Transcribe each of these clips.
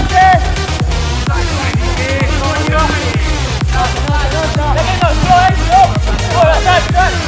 Let's go!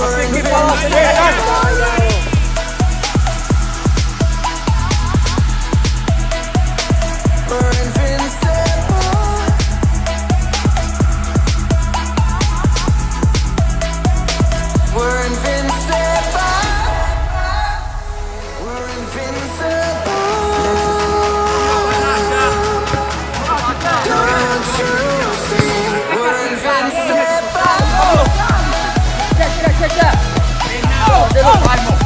Give it oh, up. chưa? Đến nào, đến một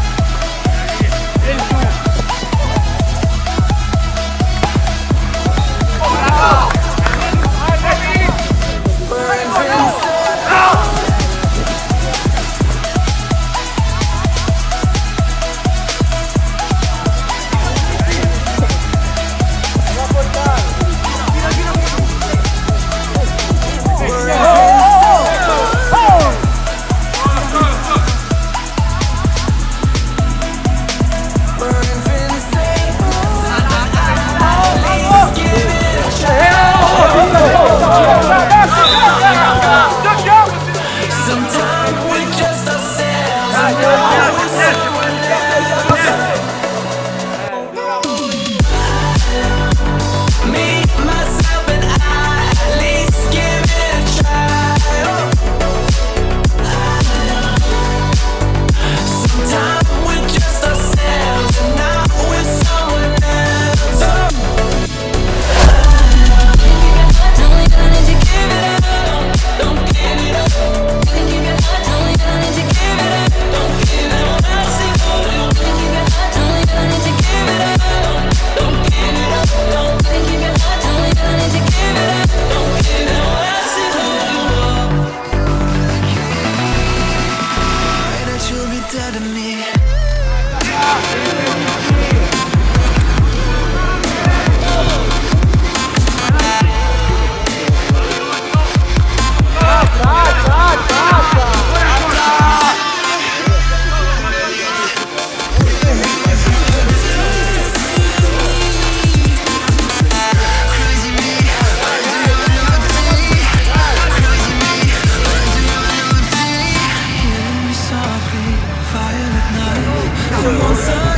Someone, someone.